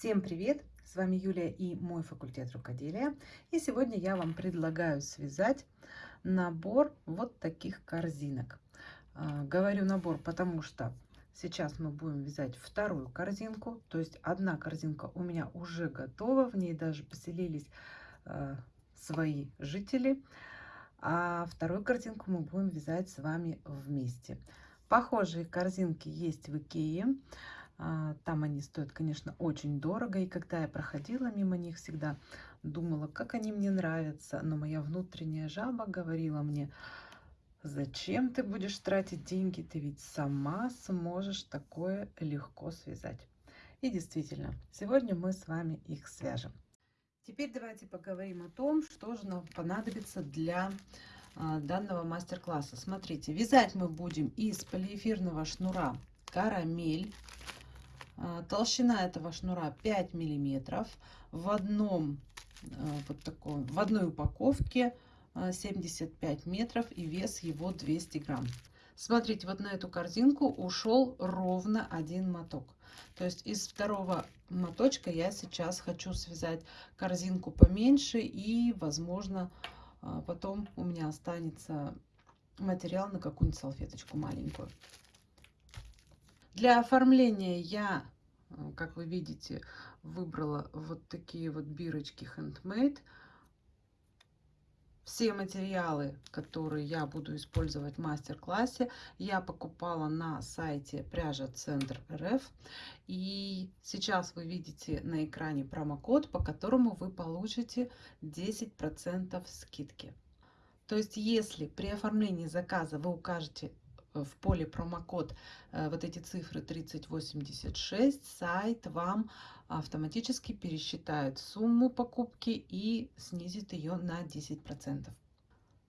Всем привет! С вами Юлия и мой факультет рукоделия. И сегодня я вам предлагаю связать набор вот таких корзинок. А, говорю набор, потому что сейчас мы будем вязать вторую корзинку. То есть одна корзинка у меня уже готова, в ней даже поселились а, свои жители. А вторую картинку мы будем вязать с вами вместе. Похожие корзинки есть в Икее. А, там они стоят, конечно, очень дорого. И когда я проходила мимо них, всегда думала, как они мне нравятся. Но моя внутренняя жаба говорила мне, зачем ты будешь тратить деньги? Ты ведь сама сможешь такое легко связать. И действительно, сегодня мы с вами их свяжем. Теперь давайте поговорим о том, что же нам понадобится для а, данного мастер-класса. Смотрите, вязать мы будем из полиэфирного шнура карамель. А, толщина этого шнура 5 миллиметров. В одном а, вот такой, в одной упаковке 75 а, метров и вес его 200 грамм. Смотрите, вот на эту корзинку ушел ровно один моток. То есть из второго моточка я сейчас хочу связать корзинку поменьше и, возможно, потом у меня останется материал на какую-нибудь салфеточку маленькую. Для оформления я, э, как вы видите, выбрала вот такие вот бирочки Handmade. Все материалы, которые я буду использовать в мастер-классе, я покупала на сайте пряжа Центр РФ. И сейчас вы видите на экране промокод, по которому вы получите 10% скидки. То есть, если при оформлении заказа вы укажете в поле промокод э, вот эти цифры 3086, сайт вам автоматически пересчитает сумму покупки и снизит ее на 10%.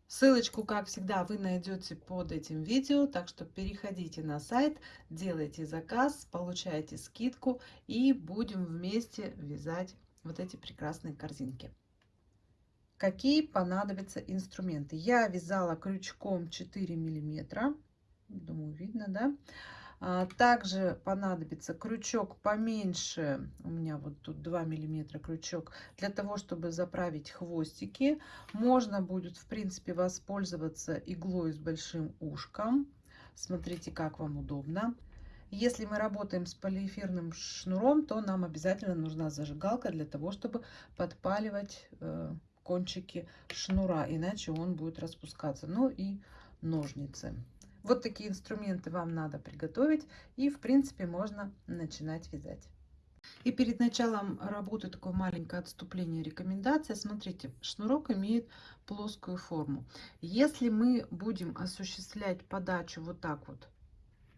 Ссылочку, как всегда, вы найдете под этим видео, так что переходите на сайт, делайте заказ, получайте скидку и будем вместе вязать вот эти прекрасные корзинки. Какие понадобятся инструменты? Я вязала крючком 4 миллиметра Думаю, видно, да? А, также понадобится крючок поменьше, у меня вот тут 2 миллиметра крючок, для того, чтобы заправить хвостики. Можно будет, в принципе, воспользоваться иглой с большим ушком. Смотрите, как вам удобно. Если мы работаем с полиэфирным шнуром, то нам обязательно нужна зажигалка для того, чтобы подпаливать э, кончики шнура, иначе он будет распускаться. Ну и ножницы. Вот такие инструменты вам надо приготовить. И, в принципе, можно начинать вязать. И перед началом работы такое маленькое отступление, рекомендация. Смотрите, шнурок имеет плоскую форму. Если мы будем осуществлять подачу вот так вот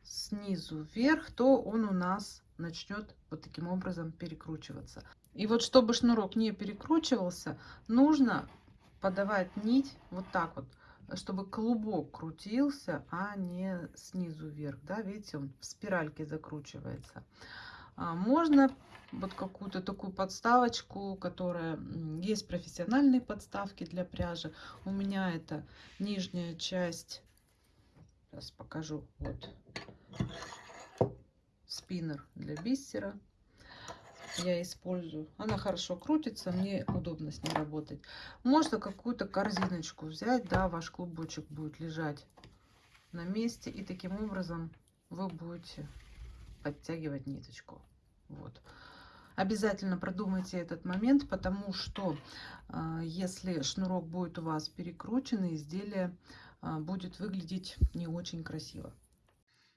снизу вверх, то он у нас начнет вот таким образом перекручиваться. И вот чтобы шнурок не перекручивался, нужно подавать нить вот так вот чтобы клубок крутился, а не снизу вверх. Да, видите, он в спиральке закручивается. А можно вот какую-то такую подставочку, которая есть профессиональные подставки для пряжи. У меня это нижняя часть. Сейчас покажу. Вот спиннер для бисера я использую. Она хорошо крутится, мне удобно с ней работать. Можно какую-то корзиночку взять, да, ваш клубочек будет лежать на месте. И таким образом вы будете подтягивать ниточку. Вот. Обязательно продумайте этот момент, потому что э, если шнурок будет у вас перекручен, изделие э, будет выглядеть не очень красиво.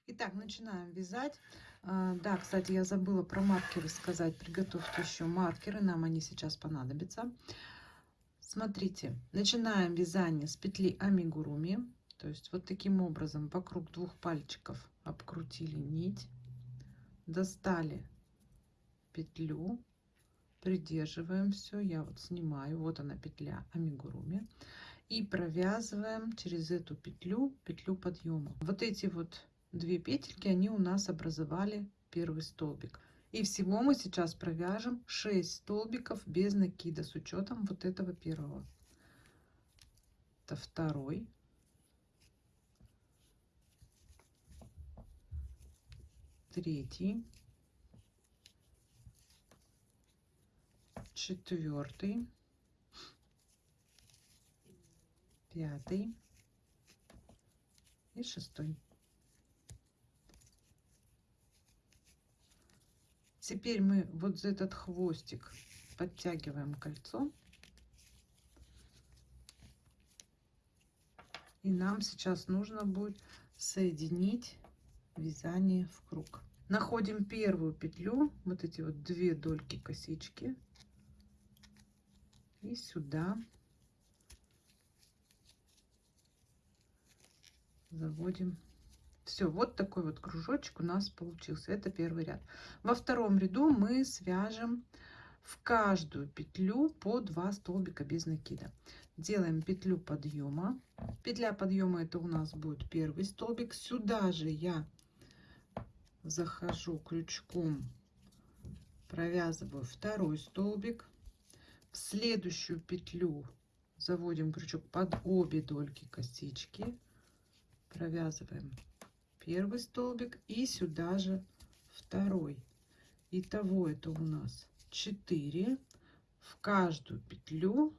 Итак, начинаем вязать. А, да, кстати, я забыла про маркеры сказать. Приготовьте еще маркеры, нам они сейчас понадобятся. Смотрите, начинаем вязание с петли амигуруми. То есть вот таким образом вокруг двух пальчиков обкрутили нить, достали петлю, придерживаем все. Я вот снимаю, вот она петля амигуруми. И провязываем через эту петлю, петлю подъема. Вот эти вот две петельки, они у нас образовали первый столбик. И всего мы сейчас провяжем 6 столбиков без накида с учетом вот этого первого. Это второй. Третий. четвертый, пятый и шестой. Теперь мы вот за этот хвостик подтягиваем кольцо. И нам сейчас нужно будет соединить вязание в круг. Находим первую петлю, вот эти вот две дольки косички. И сюда заводим. Все, вот такой вот кружочек у нас получился. Это первый ряд. Во втором ряду мы свяжем в каждую петлю по 2 столбика без накида. Делаем петлю подъема. Петля подъема это у нас будет первый столбик. Сюда же я захожу крючком, провязываю второй столбик. В следующую петлю заводим крючок под обе дольки косички провязываем первый столбик и сюда же второй. Итого это у нас 4 в каждую петлю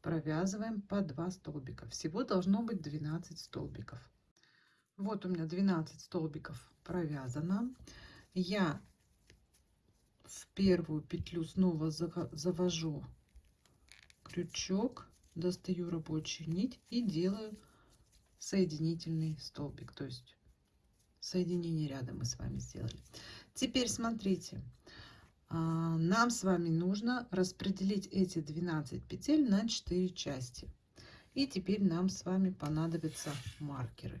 провязываем по 2 столбика. Всего должно быть 12 столбиков. Вот у меня 12 столбиков провязано. Я в первую петлю снова завожу крючок достаю рабочую нить и делаю соединительный столбик, то есть соединение ряда мы с вами сделали. Теперь смотрите, а, нам с вами нужно распределить эти 12 петель на 4 части. И теперь нам с вами понадобятся маркеры.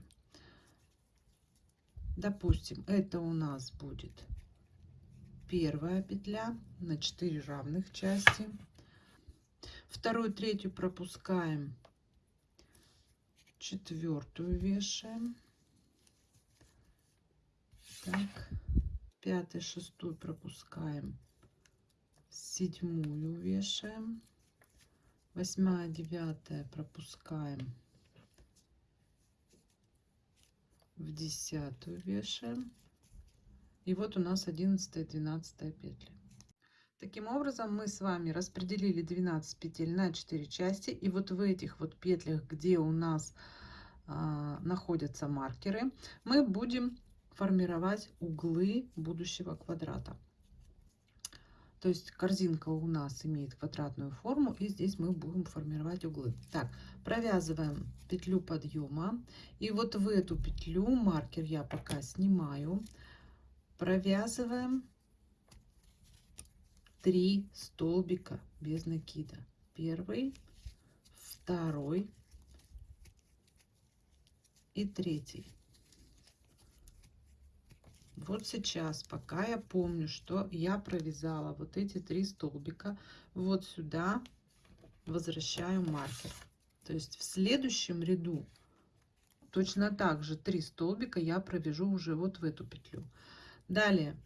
Допустим, это у нас будет первая петля на 4 равных части. Вторую, третью пропускаем четвертую вешаем. Так, пятый, шестую пропускаем. Седьмую вешаем. Восьмая, девятая пропускаем. В десятую вешаем. И вот у нас одиннадцатая, двенадцатая петли. Таким образом, мы с вами распределили 12 петель на 4 части. И вот в этих вот петлях, где у нас а, находятся маркеры, мы будем формировать углы будущего квадрата. То есть корзинка у нас имеет квадратную форму, и здесь мы будем формировать углы. Так, провязываем петлю подъема. И вот в эту петлю маркер я пока снимаю. Провязываем 3 столбика без накида. Первый, второй и третий. Вот сейчас, пока я помню, что я провязала вот эти три столбика, вот сюда возвращаю маркер. То есть в следующем ряду точно так же три столбика я провяжу уже вот в эту петлю. Далее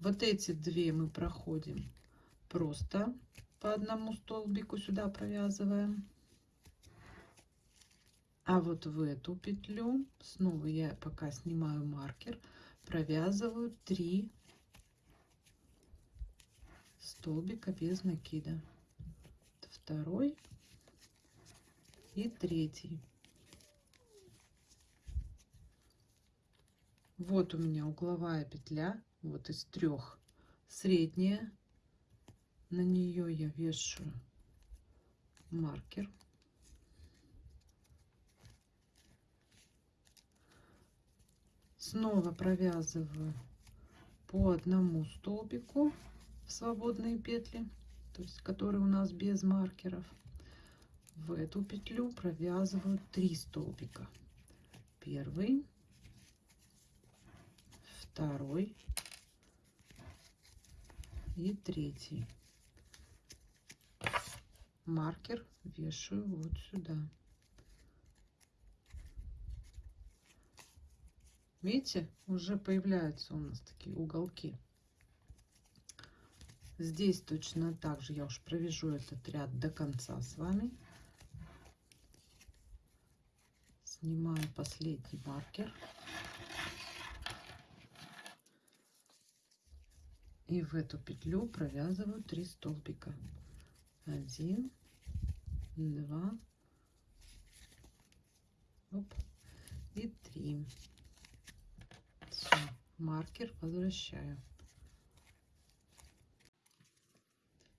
вот эти две мы проходим просто по одному столбику сюда провязываем. А вот в эту петлю снова я пока снимаю маркер, провязываю 3 столбика без накида. Второй и третий. Вот у меня угловая петля вот из трех средняя на нее я вешаю маркер. Снова провязываю по одному столбику в свободные петли то есть которые у нас без маркеров. В эту петлю провязываю 3 столбика. Первый второй и третий маркер вешаю вот сюда. Видите уже появляются у нас такие уголки. Здесь точно так же я уж провяжу этот ряд до конца с вами. Снимаю последний маркер. И в эту петлю провязываю 3 столбика 1 2 оп, и 3 Все, маркер возвращаю.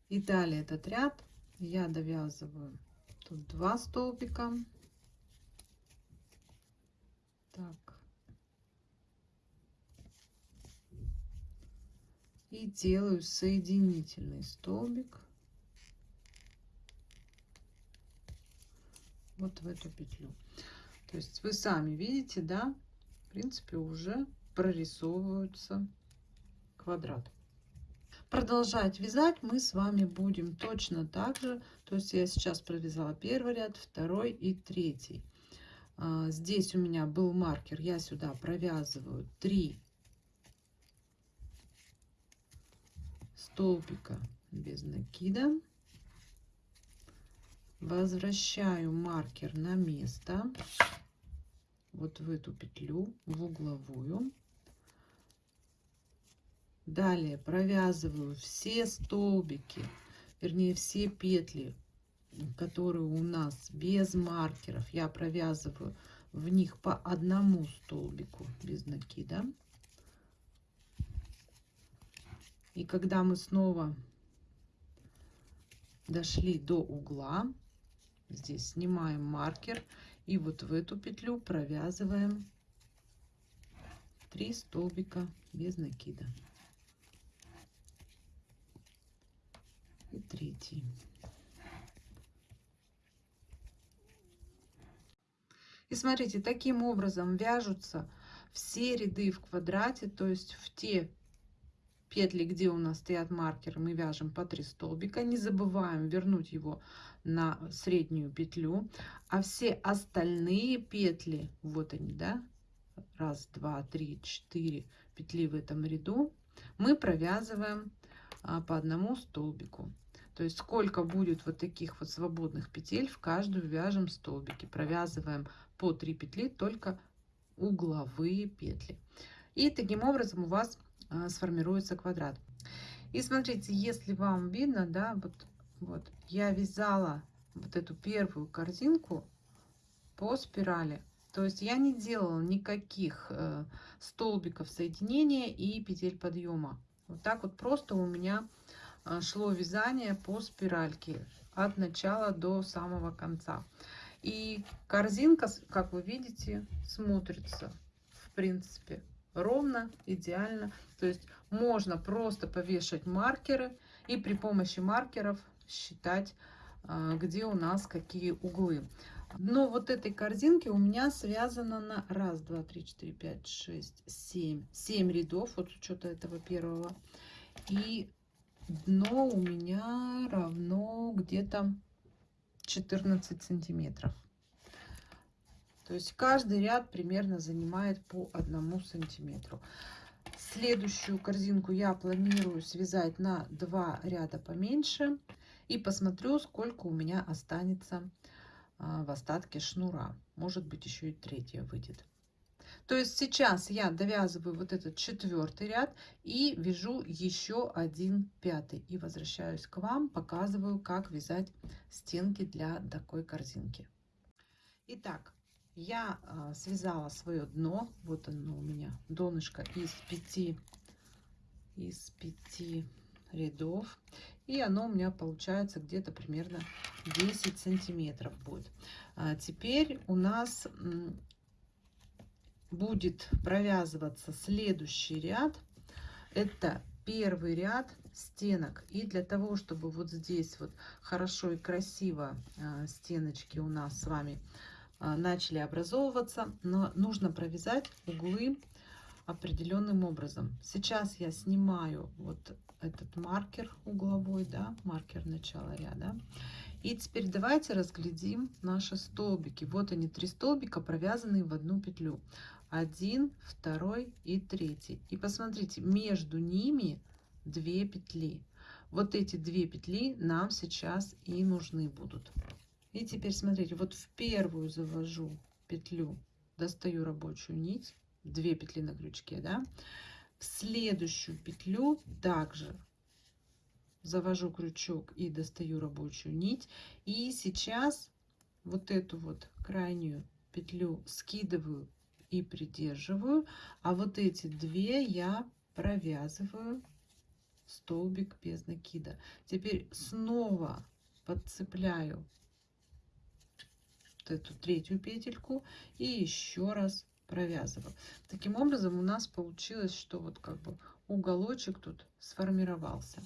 И далее этот ряд я довязываю. Тут 2 столбика. Так. И делаю соединительный столбик вот в эту петлю. То есть вы сами видите да в принципе уже прорисовываются квадрат продолжать вязать мы с вами будем точно так же. То есть я сейчас провязала первый ряд второй и третий. А, здесь у меня был маркер. Я сюда провязываю 3 столбика без накида возвращаю маркер на место. Вот в эту петлю в угловую. Далее провязываю все столбики вернее все петли которые у нас без маркеров. Я провязываю в них по одному столбику без накида И когда мы снова дошли до угла, здесь снимаем маркер и вот в эту петлю провязываем 3 столбика без накида. И третий. И смотрите, таким образом вяжутся все ряды в квадрате, то есть в те петли, где у нас стоят маркеры, мы вяжем по 3 столбика. Не забываем вернуть его на среднюю петлю. А все остальные петли, вот они, да, раз, два, три, четыре петли в этом ряду, мы провязываем а, по одному столбику. То есть сколько будет вот таких вот свободных петель, в каждую вяжем столбики. Провязываем по 3 петли, только угловые петли. И таким образом у вас сформируется квадрат. И смотрите, если вам видно, да, вот, вот я вязала вот эту первую корзинку по спирали. То есть я не делала никаких э, столбиков соединения и петель подъема. Вот так вот просто у меня э, шло вязание по спиральке от начала до самого конца. И корзинка, как вы видите, смотрится в принципе ровно, идеально. То есть можно просто повешать маркеры и при помощи маркеров считать, а, где у нас какие углы. Но вот этой корзинки у меня связано на раз, два, три, четыре, пять, шесть, семь, семь рядов, вот с учета этого первого. И дно у меня равно где-то 14 сантиметров. То есть каждый ряд примерно занимает по одному сантиметру. Следующую корзинку я планирую связать на два ряда поменьше. И посмотрю, сколько у меня останется а, в остатке шнура. Может быть, еще и третья выйдет. То есть сейчас я довязываю вот этот четвертый ряд и вяжу еще один пятый. И возвращаюсь к вам, показываю, как вязать стенки для такой корзинки. Итак, я а, связала свое дно. Вот оно у меня донышко из пяти из пяти рядов. И оно у меня получается где-то примерно 10 сантиметров будет. А теперь у нас будет провязываться следующий ряд. Это первый ряд стенок. И для того чтобы вот здесь вот хорошо и красиво а, стеночки у нас с вами начали образовываться, но нужно провязать углы определенным образом. Сейчас я снимаю вот этот маркер угловой, да, маркер начала ряда. И теперь давайте разглядим наши столбики. Вот они, три столбика, провязанные в одну петлю. Один, второй и третий. И посмотрите, между ними две петли. Вот эти две петли нам сейчас и нужны будут. И теперь смотрите, вот в первую завожу петлю, достаю рабочую нить, две петли на крючке, да, в следующую петлю также завожу крючок и достаю рабочую нить. И сейчас вот эту вот крайнюю петлю скидываю и придерживаю, а вот эти две я провязываю столбик без накида. Теперь снова подцепляю вот эту третью петельку и еще раз провязываю. Таким образом у нас получилось, что вот как бы уголочек тут сформировался.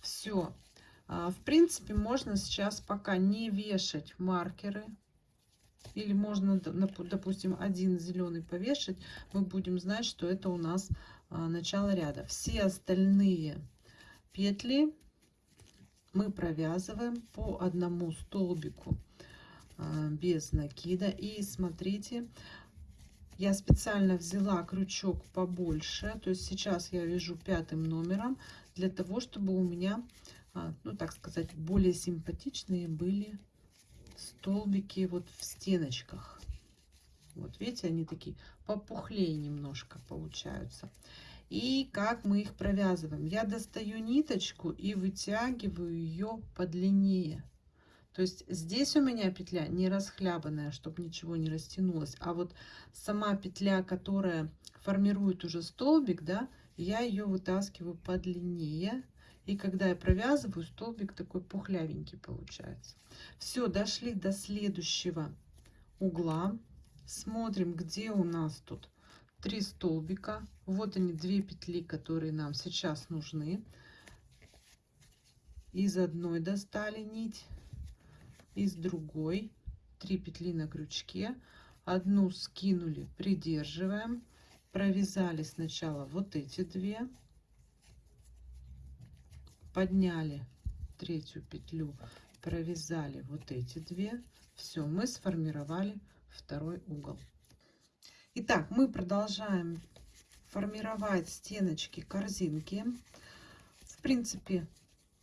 Все. А, в принципе, можно сейчас пока не вешать маркеры. Или можно, допустим, один зеленый повешать. Мы будем знать, что это у нас а, начало ряда. Все остальные петли мы провязываем по одному столбику без накида. И смотрите, я специально взяла крючок побольше. То есть сейчас я вяжу пятым номером для того, чтобы у меня, а, ну так сказать, более симпатичные были столбики вот в стеночках. Вот видите, они такие попухлее немножко получаются. И как мы их провязываем? Я достаю ниточку и вытягиваю ее подлиннее. То есть здесь у меня петля не расхлябанная, чтобы ничего не растянулось. А вот сама петля, которая формирует уже столбик, да, я ее вытаскиваю подлиннее. И когда я провязываю, столбик такой пухлявенький получается. Все, дошли до следующего угла. Смотрим, где у нас тут три столбика. Вот они, две петли, которые нам сейчас нужны. Из одной достали нить, из другой три петли на крючке. Одну скинули, придерживаем, провязали сначала вот эти две, подняли третью петлю, провязали вот эти две. Все, мы сформировали второй угол. Итак, мы продолжаем формировать стеночки корзинки. В принципе,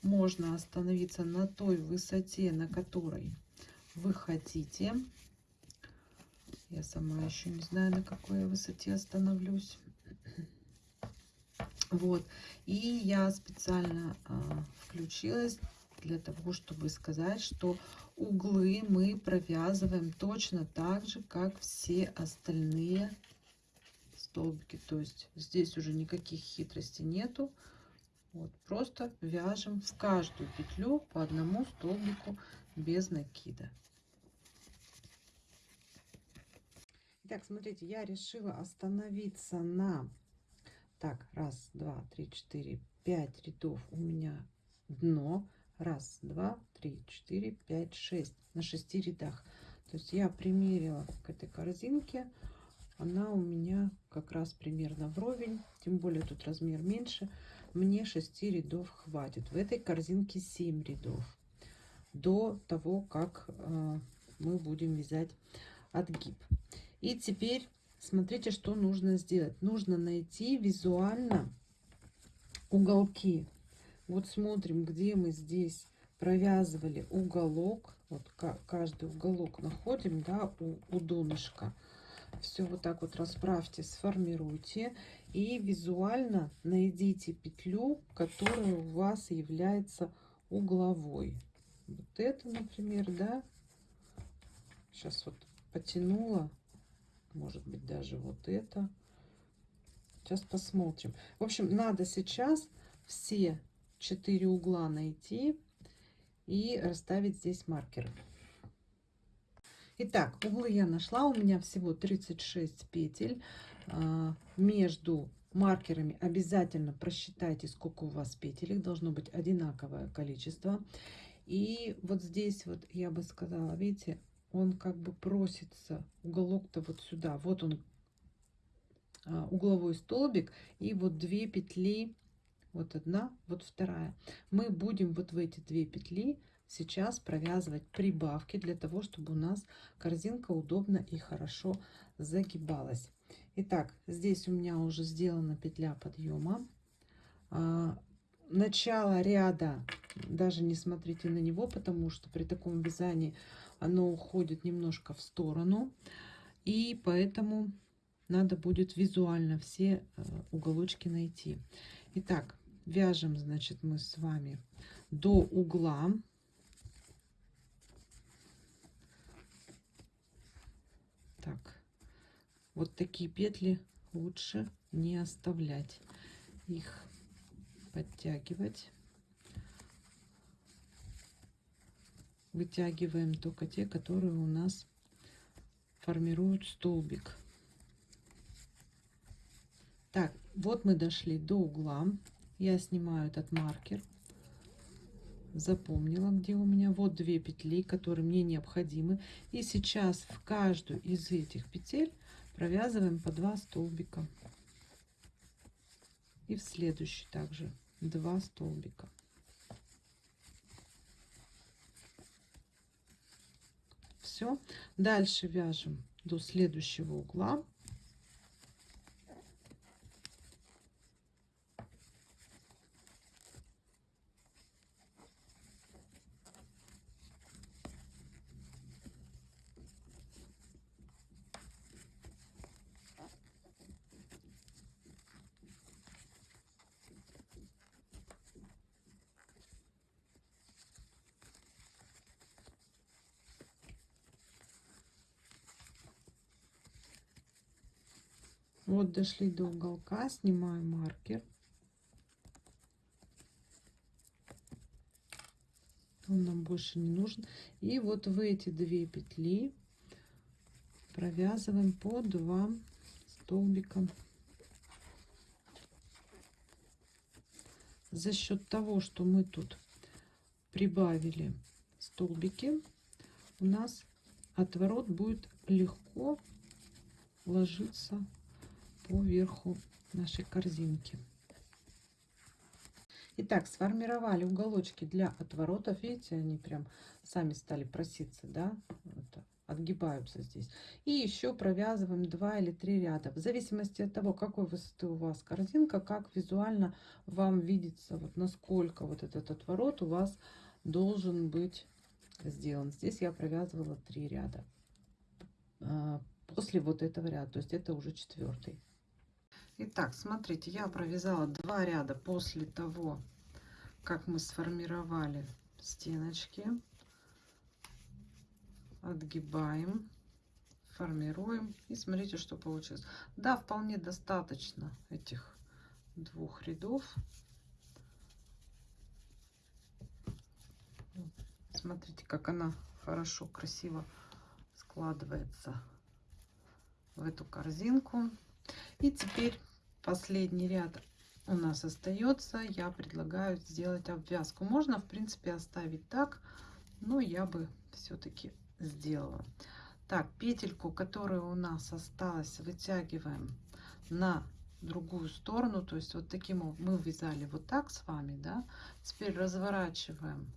можно остановиться на той высоте, на которой вы хотите. Я сама еще не знаю, на какой высоте остановлюсь. Вот. И я специально а, включилась для того, чтобы сказать, что углы мы провязываем точно так же, как все остальные столбики. То есть здесь уже никаких хитростей нету. Вот, просто вяжем в каждую петлю по одному столбику без накида. Итак, смотрите, я решила остановиться на... Так, раз, два, три, четыре, пять рядов у меня дно. Раз, два, три, четыре, пять, шесть. На шести рядах. То есть я примерила к этой корзинке. Она у меня как раз примерно вровень. Тем более тут размер меньше. Мне 6 рядов хватит. В этой корзинке 7 рядов. До того, как э, мы будем вязать отгиб. И теперь смотрите, что нужно сделать. Нужно найти визуально уголки вот смотрим, где мы здесь провязывали уголок. Вот каждый уголок находим, да, у, у донышка. Все вот так вот расправьте, сформируйте. И визуально найдите петлю, которая у вас является угловой. Вот это, например, да. Сейчас вот потянула. Может быть, даже вот это. Сейчас посмотрим. В общем, надо сейчас все 4 угла найти и расставить здесь маркеры. Итак, углы я нашла. У меня всего 36 петель. А, между маркерами обязательно просчитайте, сколько у вас петель. Их должно быть одинаковое количество. И вот здесь вот я бы сказала, видите, он как бы просится, уголок-то вот сюда. Вот он, а, угловой столбик. И вот две петли вот одна, вот вторая. Мы будем вот в эти две петли сейчас провязывать прибавки для того, чтобы у нас корзинка удобно и хорошо загибалась. Итак, здесь у меня уже сделана петля подъема. А, начало ряда, даже не смотрите на него, потому что при таком вязании оно уходит немножко в сторону. И поэтому надо будет визуально все э, уголочки найти. Итак, вяжем, значит, мы с вами до угла. Так, вот такие петли лучше не оставлять. Их подтягивать. Вытягиваем только те, которые у нас формируют столбик. Так, вот мы дошли до угла. Я снимаю этот маркер. Запомнила, где у меня. Вот две петли, которые мне необходимы. И сейчас в каждую из этих петель провязываем по два столбика. И в следующий также два столбика. Все. Дальше вяжем до следующего угла. Вот дошли до уголка, снимаю маркер. Он нам больше не нужен. И вот в эти две петли провязываем по два столбика. За счет того, что мы тут прибавили столбики, у нас отворот будет легко ложиться по верху нашей корзинки. Итак, сформировали уголочки для отворотов. Видите, они прям сами стали проситься, да? Вот, отгибаются здесь. И еще провязываем 2 или 3 ряда. В зависимости от того, какой высоты у вас корзинка, как визуально вам видится, вот насколько вот этот отворот у вас должен быть сделан. Здесь я провязывала 3 ряда а, после вот этого ряда. То есть это уже четвертый. Итак, смотрите, я провязала два ряда после того, как мы сформировали стеночки. Отгибаем, формируем. И смотрите, что получилось. Да, вполне достаточно этих двух рядов. Смотрите, как она хорошо, красиво складывается в эту корзинку. И теперь последний ряд у нас остается. Я предлагаю сделать обвязку. Можно, в принципе, оставить так, но я бы все-таки сделала. Так, петельку, которая у нас осталась, вытягиваем на другую сторону. То есть вот таким мы вязали вот так с вами, да. Теперь разворачиваем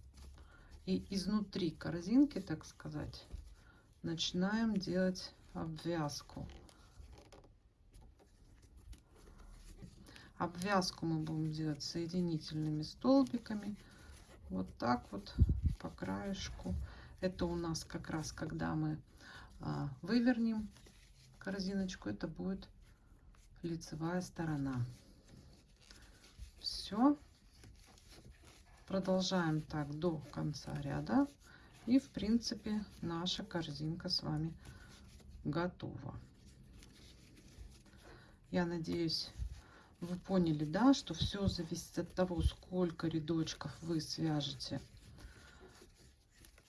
и изнутри корзинки, так сказать, начинаем делать обвязку. Обвязку мы будем делать соединительными столбиками. Вот так вот по краешку. Это у нас как раз, когда мы а, вывернем корзиночку, это будет лицевая сторона. Все. Продолжаем так до конца ряда. И, в принципе, наша корзинка с вами готова. Я надеюсь, вы поняли, да, что все зависит от того, сколько рядочков вы свяжете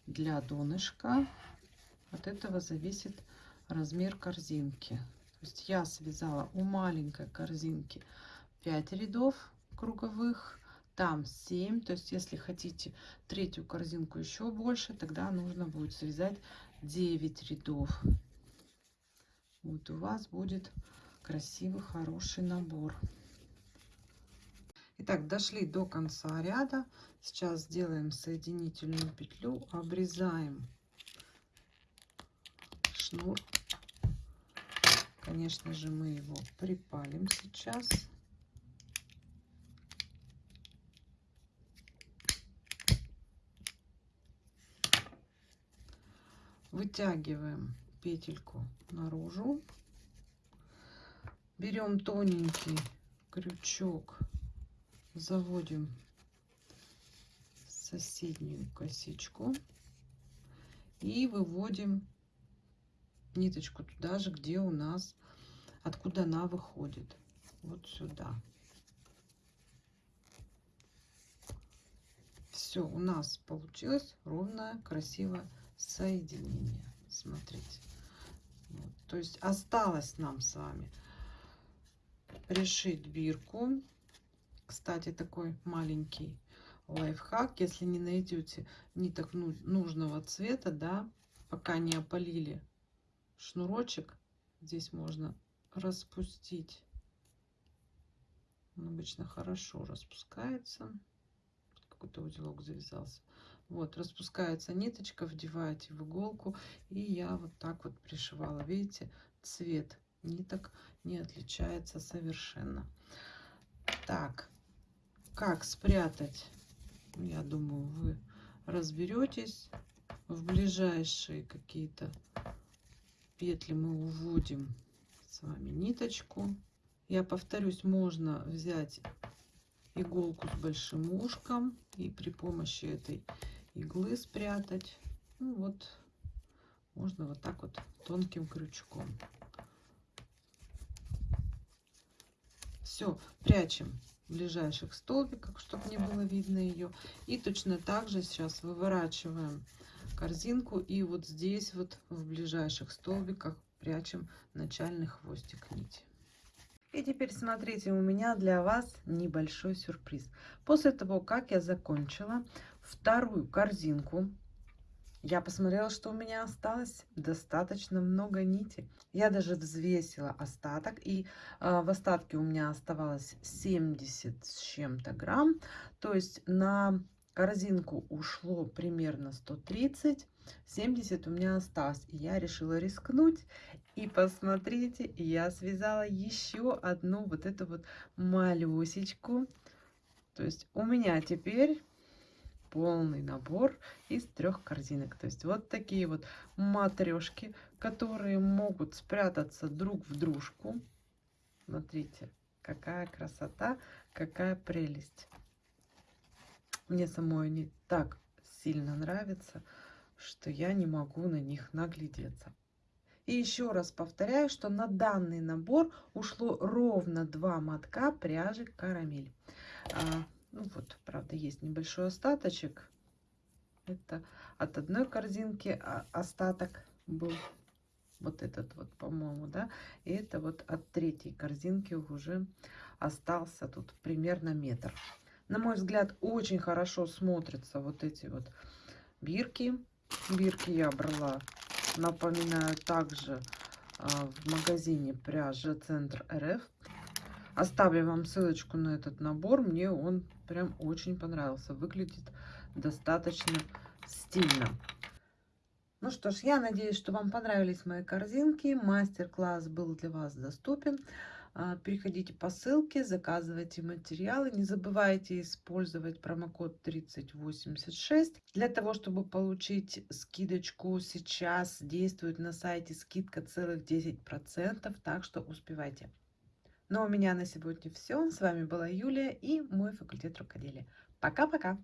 для донышка. От этого зависит размер корзинки. То есть я связала у маленькой корзинки 5 рядов круговых, там 7. То есть если хотите третью корзинку еще больше, тогда нужно будет связать 9 рядов. Вот у вас будет красивый, хороший набор. Итак, дошли до конца ряда. Сейчас сделаем соединительную петлю, обрезаем шнур. Конечно же, мы его припалим сейчас. Вытягиваем петельку наружу. берем тоненький крючок, заводим соседнюю косичку и выводим ниточку туда же, где у нас, откуда она выходит. Вот сюда. Все, у нас получилось ровное, красивое соединение. Смотрите. Вот. То есть осталось нам с вами пришить бирку. Кстати, такой маленький лайфхак. Если не найдете ниток нужного цвета, да, пока не опалили шнурочек, здесь можно распустить. Он обычно хорошо распускается. Какой-то узелок завязался. Вот, распускается ниточка, вдеваете в иголку. И я вот так вот пришивала. Видите, цвет ниток не отличается совершенно. Так, как спрятать? Я думаю, вы разберетесь. В ближайшие какие-то петли мы уводим с вами ниточку. Я повторюсь, можно взять иголку с большим ушком и при помощи этой иглы спрятать. Ну вот, можно вот так вот тонким крючком. Все, прячем в ближайших столбиках, чтобы не было видно ее. И точно так же сейчас выворачиваем корзинку и вот здесь вот в ближайших столбиках прячем начальный хвостик нити. И теперь смотрите, у меня для вас небольшой сюрприз. После того, как я закончила вторую корзинку, я посмотрела, что у меня осталось достаточно много нити. Я даже взвесила остаток, и э, в остатке у меня оставалось 70 с чем-то грамм. То есть на корзинку ушло примерно 130, 70 у меня осталось. И я решила рискнуть. И посмотрите, я связала еще одну вот эту вот малюсечку. То есть у меня теперь полный набор из трех корзинок. То есть вот такие вот матрешки, которые могут спрятаться друг в дружку. Смотрите, какая красота, какая прелесть. Мне самой они так сильно нравятся, что я не могу на них наглядеться. И еще раз повторяю, что на данный набор ушло ровно два мотка пряжи карамель. Ну вот, правда, есть небольшой остаточек. Это от одной корзинки а остаток был вот этот вот, по-моему, да. И это вот от третьей корзинки уже остался тут примерно метр. На мой взгляд, очень хорошо смотрятся вот эти вот бирки. Бирки я брала, напоминаю, также а, в магазине пряжа Центр РФ. Оставлю вам ссылочку на этот набор. Мне он прям очень понравился. Выглядит достаточно стильно. Ну что ж, я надеюсь, что вам понравились мои корзинки. Мастер-класс был для вас доступен. А, переходите по ссылке, заказывайте материалы. Не забывайте использовать промокод 3086. Для того, чтобы получить скидочку, сейчас действует на сайте скидка целых 10%, так что успевайте. Ну а у меня на сегодня все. С вами была Юлия и мой факультет рукоделия. Пока-пока!